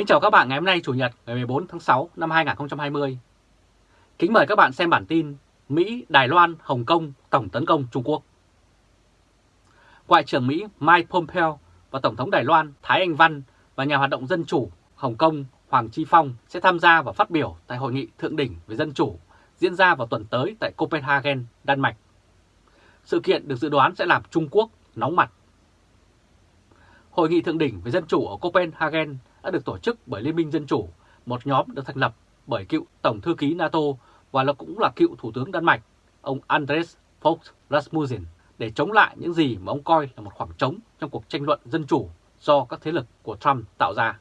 Kính chào các bạn ngày hôm nay Chủ nhật ngày 14 tháng 6 năm 2020. Kính mời các bạn xem bản tin Mỹ, Đài Loan, Hồng Kông tổng tấn công Trung Quốc. Ngoại trưởng Mỹ Mike Pompeo và Tổng thống Đài Loan Thái Anh Văn và nhà hoạt động Dân Chủ Hồng Kông Hoàng Chi Phong sẽ tham gia và phát biểu tại Hội nghị Thượng đỉnh về Dân Chủ diễn ra vào tuần tới tại Copenhagen, Đan Mạch. Sự kiện được dự đoán sẽ làm Trung Quốc nóng mặt. Hội nghị Thượng đỉnh về Dân Chủ ở Copenhagen đã được tổ chức bởi Liên minh Dân Chủ, một nhóm được thành lập bởi cựu Tổng thư ký NATO và là cũng là cựu Thủ tướng Đan Mạch, ông Andres Fogh Rasmussen, để chống lại những gì mà ông coi là một khoảng trống trong cuộc tranh luận dân chủ do các thế lực của Trump tạo ra.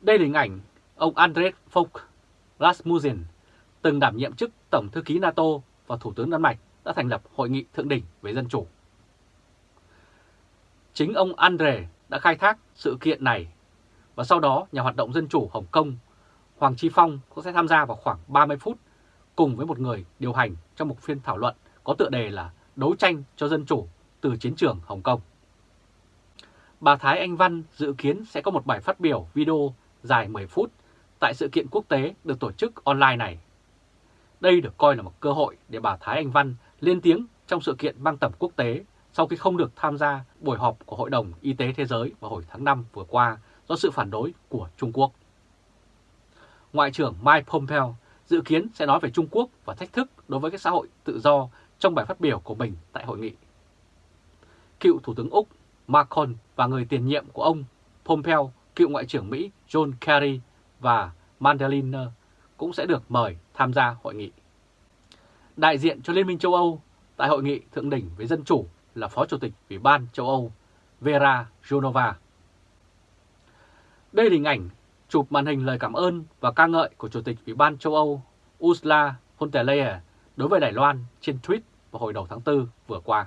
Đây là hình ảnh ông Andres Fogh Rasmussen, từng đảm nhiệm chức Tổng thư ký NATO và Thủ tướng Đan Mạch đã thành lập Hội nghị Thượng đỉnh về Dân chủ. Chính ông Andre đã khai thác sự kiện này và sau đó, nhà hoạt động Dân chủ Hồng Kông, Hoàng Chi Phong cũng sẽ tham gia vào khoảng 30 phút cùng với một người điều hành trong một phiên thảo luận có tựa đề là Đấu tranh cho dân chủ từ chiến trường Hồng Kông. Bà Thái Anh Văn dự kiến sẽ có một bài phát biểu video dài 10 phút tại sự kiện quốc tế được tổ chức online này. Đây được coi là một cơ hội để bà Thái Anh Văn lên tiếng trong sự kiện mang tầm quốc tế sau khi không được tham gia buổi họp của Hội đồng Y tế Thế giới vào hồi tháng 5 vừa qua do sự phản đối của Trung Quốc. Ngoại trưởng Mike Pompeo dự kiến sẽ nói về Trung Quốc và thách thức đối với các xã hội tự do trong bài phát biểu của mình tại hội nghị. Cựu Thủ tướng Úc Macron và người tiền nhiệm của ông Pompeo, cựu Ngoại trưởng Mỹ John Kerry và Madeleine cũng sẽ được mời tham gia hội nghị. Đại diện cho Liên minh châu Âu tại hội nghị thượng đỉnh với dân chủ là Phó Chủ tịch Ủy ban châu Âu Vera Jonova. Đây là hình ảnh chụp màn hình lời cảm ơn và ca ngợi của Chủ tịch Ủy ban châu Âu Ursula von der Leyen đối với Đài Loan trên tweet vào hồi đầu tháng 4 vừa qua.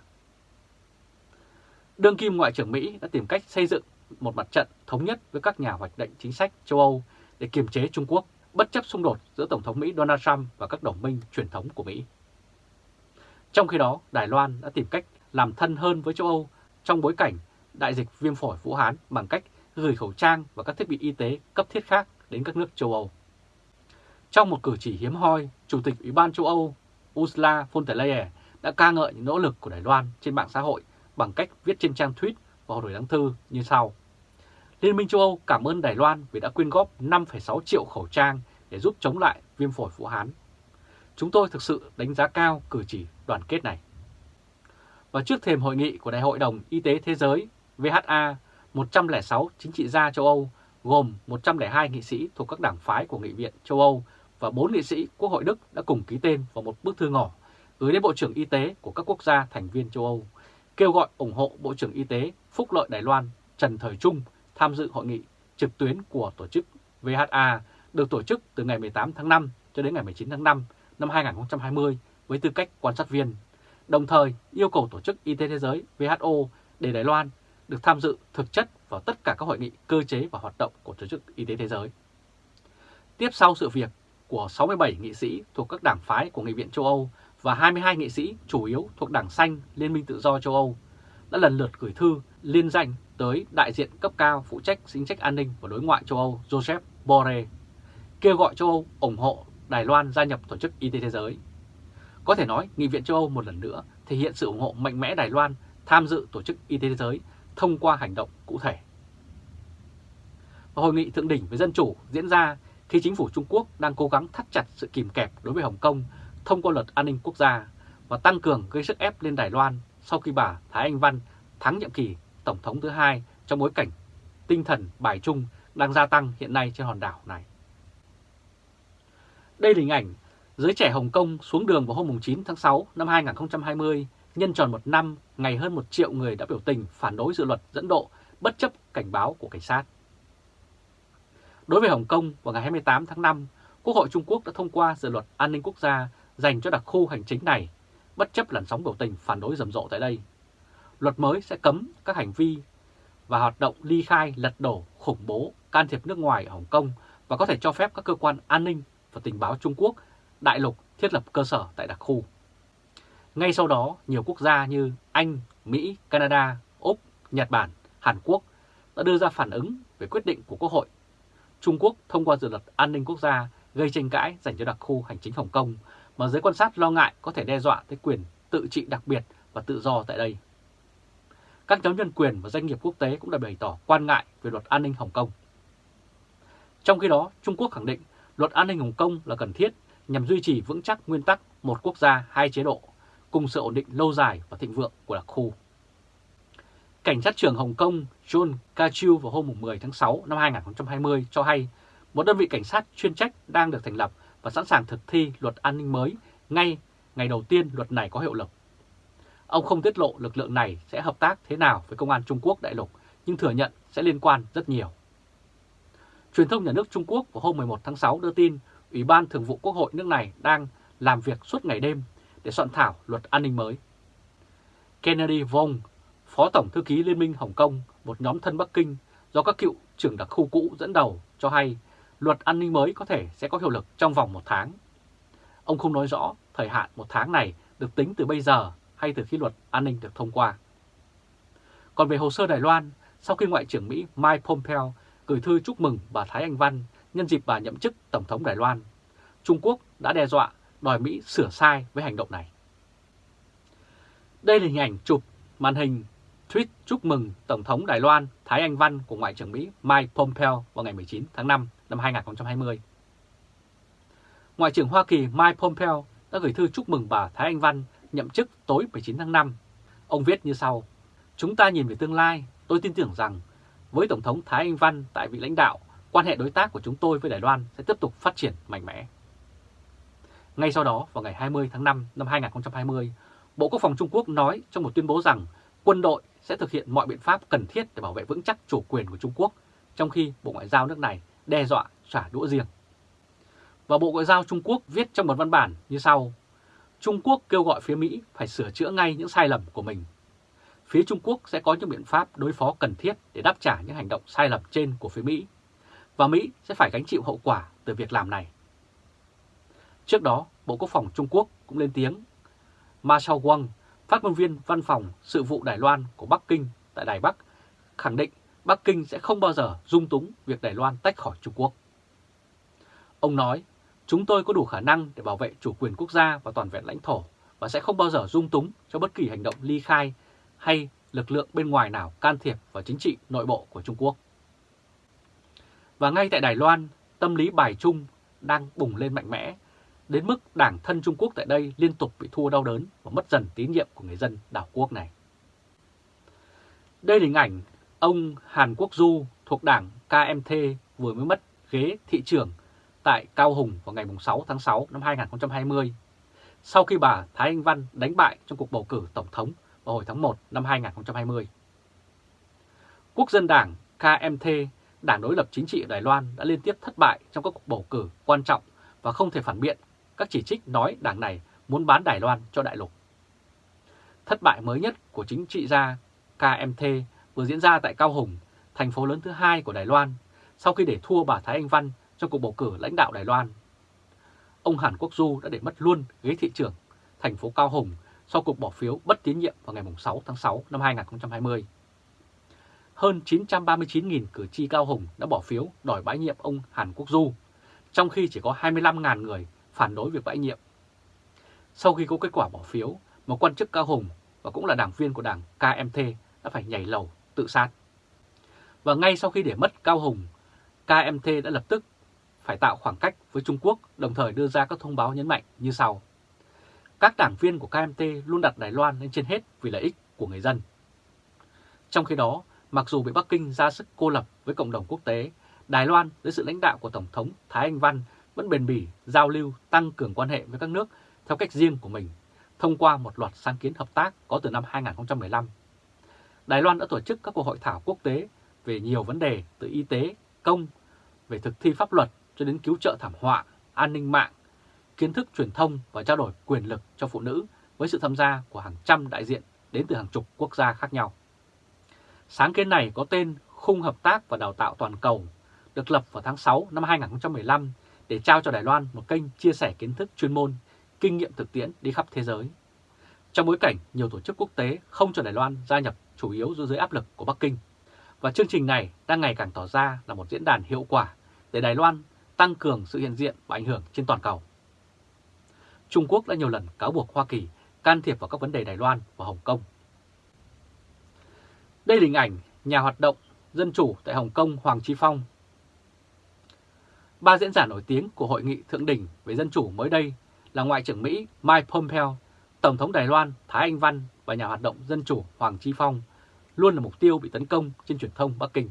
Đương kim Ngoại trưởng Mỹ đã tìm cách xây dựng một mặt trận thống nhất với các nhà hoạch định chính sách châu Âu để kiềm chế Trung Quốc, bất chấp xung đột giữa Tổng thống Mỹ Donald Trump và các đồng minh truyền thống của Mỹ. Trong khi đó, Đài Loan đã tìm cách làm thân hơn với châu Âu trong bối cảnh đại dịch viêm phổi Vũ Hán bằng cách gửi khẩu trang và các thiết bị y tế cấp thiết khác đến các nước châu Âu. Trong một cử chỉ hiếm hoi, Chủ tịch Ủy ban châu Âu Ursula von der Leyen đã ca ngợi những nỗ lực của Đài Loan trên mạng xã hội bằng cách viết trên trang tweet vào hồi tháng thư như sau. Liên minh châu Âu cảm ơn Đài Loan vì đã quyên góp 5,6 triệu khẩu trang để giúp chống lại viêm phổi Vũ Hán. Chúng tôi thực sự đánh giá cao cử chỉ đoàn kết này. Và trước thềm hội nghị của Đại hội đồng Y tế Thế giới VHA, 106 chính trị gia châu Âu gồm 102 nghị sĩ thuộc các đảng phái của Nghị viện châu Âu và 4 nghị sĩ Quốc hội Đức đã cùng ký tên vào một bức thư ngỏ gửi đến Bộ trưởng Y tế của các quốc gia thành viên châu Âu, kêu gọi ủng hộ Bộ trưởng Y tế Phúc lợi Đài Loan Trần Thời Trung tham dự hội nghị trực tuyến của tổ chức VHA được tổ chức từ ngày 18 tháng 5 cho đến ngày 19 tháng 5 năm 2020 với tư cách quan sát viên, đồng thời yêu cầu Tổ chức Y tế Thế giới WHO để Đài Loan được tham dự thực chất vào tất cả các hội nghị cơ chế và hoạt động của Tổ chức Y tế Thế giới. Tiếp sau sự việc của 67 nghị sĩ thuộc các đảng phái của Nghị viện châu Âu và 22 nghị sĩ chủ yếu thuộc Đảng Xanh Liên minh Tự do châu Âu đã lần lượt gửi thư liên danh tới đại diện cấp cao phụ trách chính sách an ninh và đối ngoại châu Âu Joseph Borrell, kêu gọi châu Âu ủng hộ Đài Loan gia nhập Tổ chức Y tế Thế giới. Có thể nói, Nghị viện châu Âu một lần nữa thể hiện sự ủng hộ mạnh mẽ Đài Loan tham dự Tổ chức Y tế Thế giới thông qua hành động cụ thể. Và hội nghị thượng đỉnh về dân chủ diễn ra khi chính phủ Trung Quốc đang cố gắng thắt chặt sự kìm kẹp đối với Hồng Kông thông qua luật an ninh quốc gia và tăng cường gây sức ép lên Đài Loan sau khi bà Thái Anh Văn thắng nhiệm kỳ Tổng thống thứ hai trong bối cảnh tinh thần bài trung đang gia tăng hiện nay trên hòn đảo này. Đây là hình ảnh giới trẻ Hồng Kông xuống đường vào hôm 9 tháng 6 năm 2020 nhân tròn một năm ngày hơn một triệu người đã biểu tình phản đối dự luật dẫn độ bất chấp cảnh báo của cảnh sát. Đối với Hồng Kông, vào ngày 28 tháng 5, Quốc hội Trung Quốc đã thông qua dự luật an ninh quốc gia dành cho đặc khu hành chính này, bất chấp làn sóng biểu tình phản đối rầm rộ tại đây. Luật mới sẽ cấm các hành vi và hoạt động ly khai, lật đổ, khủng bố, can thiệp nước ngoài ở Hồng Kông và có thể cho phép các cơ quan an ninh và tình báo Trung Quốc đại lục thiết lập cơ sở tại đặc khu. Ngay sau đó, nhiều quốc gia như Anh, Mỹ, Canada, Úc, Nhật Bản, Hàn Quốc đã đưa ra phản ứng về quyết định của Quốc hội. Trung Quốc thông qua dự luật an ninh quốc gia gây tranh cãi dành cho đặc khu hành chính Hồng Kông mà giới quan sát lo ngại có thể đe dọa tới quyền tự trị đặc biệt và tự do tại đây. Các nhóm nhân quyền và doanh nghiệp quốc tế cũng đã bày tỏ quan ngại về luật an ninh Hồng Kông. Trong khi đó, Trung Quốc khẳng định luật an ninh Hồng Kông là cần thiết nhằm duy trì vững chắc nguyên tắc một quốc gia, hai chế độ, cùng sự ổn định lâu dài và thịnh vượng của đặc khu. Cảnh sát trưởng Hồng Kông John Kachiu vào hôm 10 tháng 6 năm 2020 cho hay một đơn vị cảnh sát chuyên trách đang được thành lập và sẵn sàng thực thi luật an ninh mới ngay ngày đầu tiên luật này có hiệu lực. Ông không tiết lộ lực lượng này sẽ hợp tác thế nào với công an Trung Quốc đại lục, nhưng thừa nhận sẽ liên quan rất nhiều. Truyền thông nhà nước Trung Quốc vào hôm 11 tháng 6 đưa tin Ủy ban Thường vụ Quốc hội nước này đang làm việc suốt ngày đêm để soạn thảo luật an ninh mới. Kennedy Vong, Phó Tổng Thư ký Liên minh Hồng Kông, một nhóm thân Bắc Kinh do các cựu trưởng đặc khu cũ dẫn đầu, cho hay luật an ninh mới có thể sẽ có hiệu lực trong vòng một tháng. Ông không nói rõ thời hạn một tháng này được tính từ bây giờ hay từ khi luật an ninh được thông qua. Còn về hồ sơ Đài Loan, sau khi Ngoại trưởng Mỹ Mike Pompeo gửi thư chúc mừng bà Thái Anh Văn nhân dịp bà nhậm chức Tổng thống Đài Loan, Trung Quốc đã đe dọa đòi Mỹ sửa sai với hành động này. Đây là hình ảnh chụp màn hình tweet chúc mừng Tổng thống Đài Loan Thái Anh Văn của Ngoại trưởng Mỹ Mike Pompeo vào ngày 19 tháng 5 năm 2020. Ngoại trưởng Hoa Kỳ Mike Pompeo đã gửi thư chúc mừng bà Thái Anh Văn nhậm chức tối 19 tháng 5. Ông viết như sau, Chúng ta nhìn về tương lai, tôi tin tưởng rằng với Tổng thống Thái Anh Văn tại vị lãnh đạo, quan hệ đối tác của chúng tôi với Đài Loan sẽ tiếp tục phát triển mạnh mẽ. Ngay sau đó, vào ngày 20 tháng 5 năm 2020, Bộ Quốc phòng Trung Quốc nói trong một tuyên bố rằng quân đội sẽ thực hiện mọi biện pháp cần thiết để bảo vệ vững chắc chủ quyền của Trung Quốc, trong khi Bộ Ngoại giao nước này đe dọa trả đũa riêng. Và Bộ Ngoại giao Trung Quốc viết trong một văn bản như sau. Trung Quốc kêu gọi phía Mỹ phải sửa chữa ngay những sai lầm của mình. Phía Trung Quốc sẽ có những biện pháp đối phó cần thiết để đáp trả những hành động sai lầm trên của phía Mỹ. Và Mỹ sẽ phải gánh chịu hậu quả từ việc làm này. Trước đó, Bộ Quốc phòng Trung Quốc cũng lên tiếng. Ma Shao Wang, phát ngôn viên văn phòng sự vụ Đài Loan của Bắc Kinh tại Đài Bắc, khẳng định Bắc Kinh sẽ không bao giờ dung túng việc Đài Loan tách khỏi Trung Quốc. Ông nói, chúng tôi có đủ khả năng để bảo vệ chủ quyền quốc gia và toàn vẹn lãnh thổ và sẽ không bao giờ dung túng cho bất kỳ hành động ly khai hay lực lượng bên ngoài nào can thiệp vào chính trị nội bộ của Trung Quốc. Và ngay tại Đài Loan, tâm lý bài trung đang bùng lên mạnh mẽ, đến mức đảng thân Trung Quốc tại đây liên tục bị thua đau đớn và mất dần tín nhiệm của người dân đảo quốc này. Đây là hình ảnh ông Hàn Quốc Du thuộc đảng KMT vừa mới mất ghế thị trưởng tại Cao Hùng vào ngày 6 tháng 6 năm 2020, sau khi bà Thái Anh Văn đánh bại trong cuộc bầu cử Tổng thống vào hồi tháng 1 năm 2020. Quốc dân đảng KMT, đảng đối lập chính trị ở Đài Loan đã liên tiếp thất bại trong các cuộc bầu cử quan trọng và không thể phản biện các chỉ trích nói đảng này muốn bán Đài Loan cho đại lục. Thất bại mới nhất của chính trị gia KMT vừa diễn ra tại Cao Hùng, thành phố lớn thứ hai của Đài Loan, sau khi để thua bà Thái Anh Văn trong cuộc bầu cử lãnh đạo Đài Loan. Ông Hàn Quốc Du đã để mất luôn ghế thị trưởng thành phố Cao Hùng sau cuộc bỏ phiếu bất tín nhiệm vào ngày 6 tháng 6 năm 2020. Hơn 939.000 cử tri Cao Hùng đã bỏ phiếu đòi bãi nhiệm ông Hàn Quốc Du, trong khi chỉ có 25.000 người phản đối việc bãi nhiệm. Sau khi có kết quả bỏ phiếu, một quan chức Cao Hùng và cũng là đảng viên của đảng KMT đã phải nhảy lầu tự sát. Và ngay sau khi để mất Cao Hùng, KMT đã lập tức phải tạo khoảng cách với Trung Quốc, đồng thời đưa ra các thông báo nhấn mạnh như sau. Các đảng viên của KMT luôn đặt Đài Loan lên trên hết vì lợi ích của người dân. Trong khi đó, mặc dù bị Bắc Kinh ra sức cô lập với cộng đồng quốc tế, Đài Loan dưới sự lãnh đạo của Tổng thống Thái Anh Văn vẫn bền bỉ giao lưu tăng cường quan hệ với các nước theo cách riêng của mình, thông qua một loạt sáng kiến hợp tác có từ năm 2015. Đài Loan đã tổ chức các cuộc hội thảo quốc tế về nhiều vấn đề từ y tế, công, về thực thi pháp luật cho đến cứu trợ thảm họa, an ninh mạng, kiến thức truyền thông và trao đổi quyền lực cho phụ nữ với sự tham gia của hàng trăm đại diện đến từ hàng chục quốc gia khác nhau. Sáng kiến này có tên Khung Hợp tác và Đào tạo Toàn cầu, được lập vào tháng 6 năm 2015 để trao cho Đài Loan một kênh chia sẻ kiến thức chuyên môn, kinh nghiệm thực tiễn đi khắp thế giới. Trong bối cảnh nhiều tổ chức quốc tế không cho Đài Loan gia nhập chủ yếu dưới áp lực của Bắc Kinh, Và chương trình này đang ngày càng tỏ ra là một diễn đàn hiệu quả để Đài Loan tăng cường sự hiện diện và ảnh hưởng trên toàn cầu. Trung Quốc đã nhiều lần cáo buộc Hoa Kỳ can thiệp vào các vấn đề Đài Loan và Hồng Kông. Đây là hình ảnh nhà hoạt động dân chủ tại Hồng Kông Hoàng Chi Phong. Ba diễn giả nổi tiếng của Hội nghị Thượng đỉnh về Dân chủ mới đây là Ngoại trưởng Mỹ Mike Pompeo, Tổng thống Đài Loan Thái Anh Văn và nhà hoạt động dân chủ Hoàng Chi Phong luôn là mục tiêu bị tấn công trên truyền thông Bắc Kinh.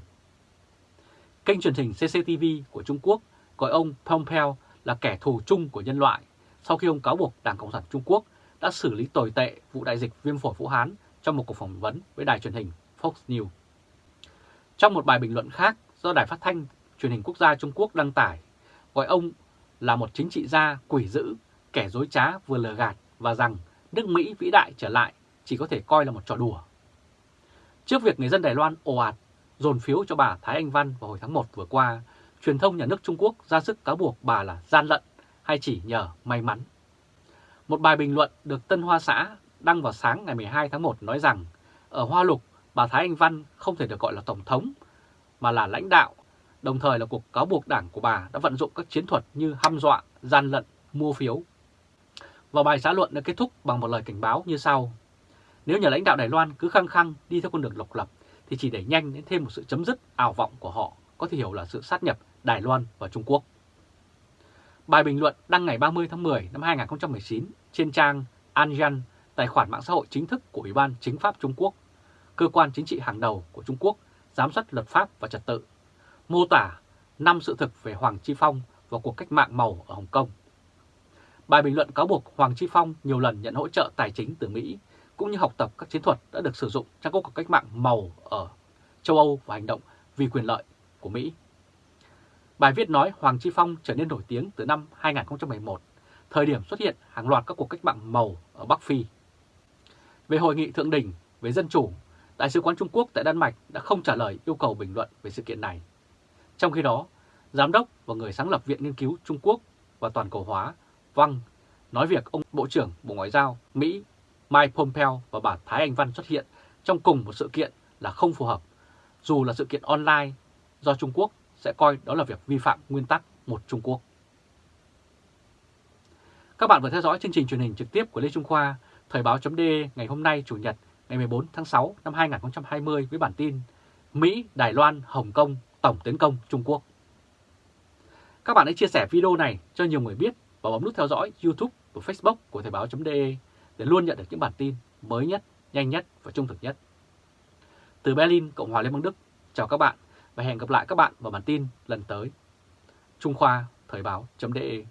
Kênh truyền hình CCTV của Trung Quốc gọi ông Pompeo là kẻ thù chung của nhân loại sau khi ông cáo buộc Đảng Cộng sản Trung Quốc đã xử lý tồi tệ vụ đại dịch viêm phổi Vũ Hán trong một cuộc phỏng vấn với đài truyền hình Fox News. Trong một bài bình luận khác do Đài Phát thanh Truyền hình Quốc gia Trung Quốc đăng tải, gọi ông là một chính trị gia quỷ dữ, kẻ dối trá vừa lừa gạt và rằng nước Mỹ vĩ đại trở lại chỉ có thể coi là một trò đùa. Trước việc người dân Đài Loan ồ ạt dồn phiếu cho bà Thái Anh Văn vào hồi tháng 1 vừa qua, truyền thông nhà nước Trung Quốc ra sức cáo buộc bà là gian lận hay chỉ nhờ may mắn. Một bài bình luận được Tân Hoa Xã đăng vào sáng ngày 12 tháng 1 nói rằng ở Hoa Lục, bà Thái Anh Văn không thể được gọi là Tổng thống, mà là lãnh đạo, đồng thời là cuộc cáo buộc đảng của bà đã vận dụng các chiến thuật như hăm dọa, gian lận, mua phiếu. Và bài xã luận đã kết thúc bằng một lời cảnh báo như sau. Nếu nhà lãnh đạo Đài Loan cứ khăng khăng đi theo con đường độc lập thì chỉ để nhanh đến thêm một sự chấm dứt ảo vọng của họ có thể hiểu là sự sát nhập Đài Loan và Trung Quốc. Bài bình luận đăng ngày 30 tháng 10 năm 2019 trên trang Anjan, tài khoản mạng xã hội chính thức của Ủy ban Chính pháp Trung Quốc, cơ quan chính trị hàng đầu của Trung Quốc giám sát luật pháp và trật tự, mô tả năm sự thực về Hoàng Chi Phong và cuộc cách mạng màu ở Hồng Kông. Bài bình luận cáo buộc Hoàng Chi Phong nhiều lần nhận hỗ trợ tài chính từ Mỹ, cũng như học tập các chiến thuật đã được sử dụng trong cuộc cách mạng màu ở châu Âu và hành động vì quyền lợi của Mỹ. Bài viết nói Hoàng Chi Phong trở nên nổi tiếng từ năm 2011, thời điểm xuất hiện hàng loạt các cuộc cách mạng màu ở Bắc Phi. Về hội nghị thượng đỉnh về dân chủ, Đại sứ quán Trung Quốc tại Đan Mạch đã không trả lời yêu cầu bình luận về sự kiện này. Trong khi đó, Giám đốc và người sáng lập Viện Nghiên cứu Trung Quốc và Toàn cầu hóa Văng nói việc ông Bộ trưởng Bộ Ngoại giao Mỹ Mike Pompeo và bà Thái Anh Văn xuất hiện trong cùng một sự kiện là không phù hợp, dù là sự kiện online do Trung Quốc sẽ coi đó là việc vi phạm nguyên tắc một Trung Quốc. Các bạn vừa theo dõi chương trình truyền hình trực tiếp của Lê Trung Khoa, Thời Báo .de ngày hôm nay Chủ nhật ngày 14 tháng 6 năm 2020 với bản tin Mỹ, Đài Loan, Hồng Kông tổng tiến công Trung Quốc. Các bạn hãy chia sẻ video này cho nhiều người biết và bấm nút theo dõi YouTube và Facebook của Thời báo.de để luôn nhận được những bản tin mới nhất, nhanh nhất và trung thực nhất. Từ Berlin, Cộng hòa Liên bang Đức, chào các bạn và hẹn gặp lại các bạn vào bản tin lần tới. Trung Khoa Thời báo.de